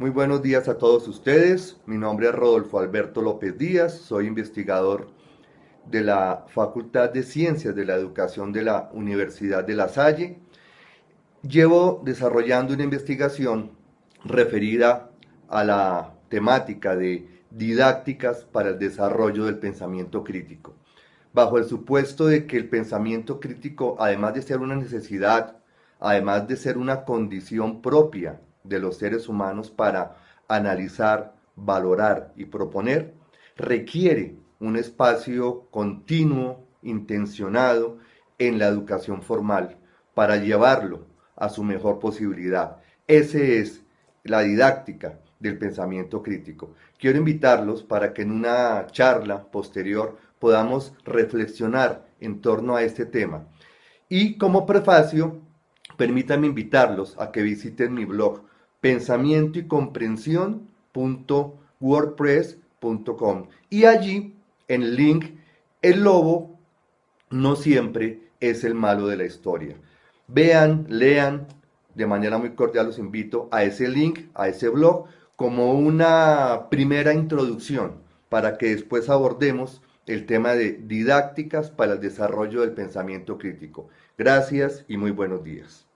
Muy buenos días a todos ustedes. Mi nombre es Rodolfo Alberto López Díaz, soy investigador de la Facultad de Ciencias de la Educación de la Universidad de La Salle. Llevo desarrollando una investigación referida a la temática de didácticas para el desarrollo del pensamiento crítico, bajo el supuesto de que el pensamiento crítico, además de ser una necesidad, además de ser una condición propia de los seres humanos para analizar, valorar y proponer, requiere un espacio continuo, intencionado en la educación formal para llevarlo a su mejor posibilidad. Esa es la didáctica del pensamiento crítico. Quiero invitarlos para que en una charla posterior podamos reflexionar en torno a este tema. Y como prefacio, permítanme invitarlos a que visiten mi blog pensamiento y comprensión.wordpress.com y allí en el link el lobo no siempre es el malo de la historia. Vean, lean, de manera muy cordial los invito a ese link, a ese blog, como una primera introducción para que después abordemos el tema de didácticas para el desarrollo del pensamiento crítico. Gracias y muy buenos días.